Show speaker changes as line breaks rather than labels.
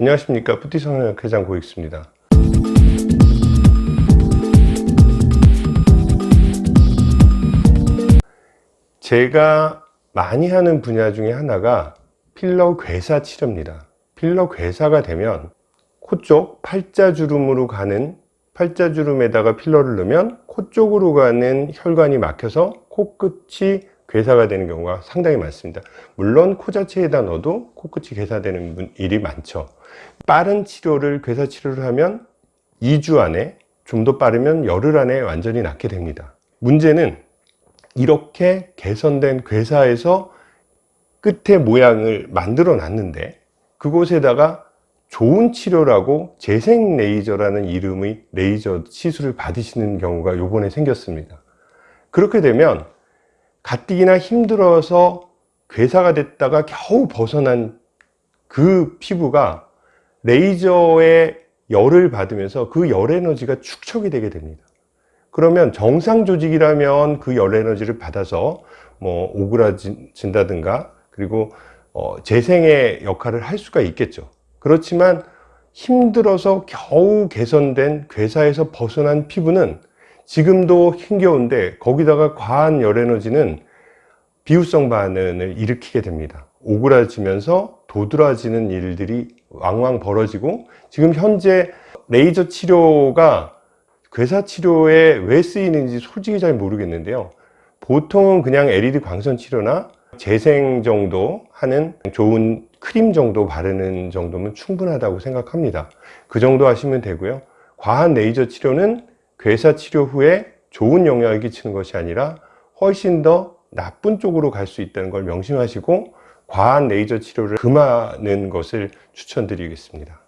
안녕하십니까. 푸티성형외과 고익수입니다. 제가 많이 하는 분야 중에 하나가 필러 괴사 치료입니다. 필러 괴사가 되면 코 쪽 팔자주름으로 가는 팔자주름에다가 필러를 넣으면 코 쪽으로 가는 혈관이 막혀서 코끝이 괴사가 되는 경우가 상당히 많습니다. 물론 코 자체에다 넣어도 코끝이 괴사되는 분- 일이 많죠. 빠른 치료를 괴사 치료를 하면 2주 안에 좀 더 빠르면 열흘 안에 완전히 낫게 됩니다. 문제는 이렇게 개선된 괴사에서 끝의 모양을 만들어 놨는데 그곳에다가 좋은 치료라고 재생 레이저라는 이름의 레이저 시술을 받으시는 경우가 요번에 생겼습니다. 그렇게 되면 가뜩이나 힘들어서 괴사가 됐다가 겨우 벗어난 그 피부가 레이저의 열을 받으면서 그 열 에너지가 축적이 되게 됩니다. 그러면 정상 조직이라면 그 열 에너지를 받아서 뭐 오그라진다든가 그리고 어, 재생의 역할을 할 수가 있겠죠. 그렇지만 힘들어서 겨우 개선된 괴사에서 벗어난 피부는 지금도 힘겨운데 거기다가 과한 열 에너지는 비후성 반응을 일으키게 됩니다. 오그라지면서 도드라지는 일들이 왕왕 벌어지고 지금 현재 레이저 치료가 괴사 치료에 왜 쓰이는지 솔직히 잘 모르겠는데요. 보통은 그냥 LED 광선 치료나 재생 정도 하는 좋은 크림 정도 바르는 정도면 충분하다고 생각합니다. 그 정도 하시면 되고요. 과한 레이저 치료는 괴사 치료 후에 좋은 영향을 끼치는 것이 아니라 훨씬 더 나쁜 쪽으로 갈 수 있다는 걸 명심하시고 과한 레이저 치료를 금하는 것을 추천드리겠습니다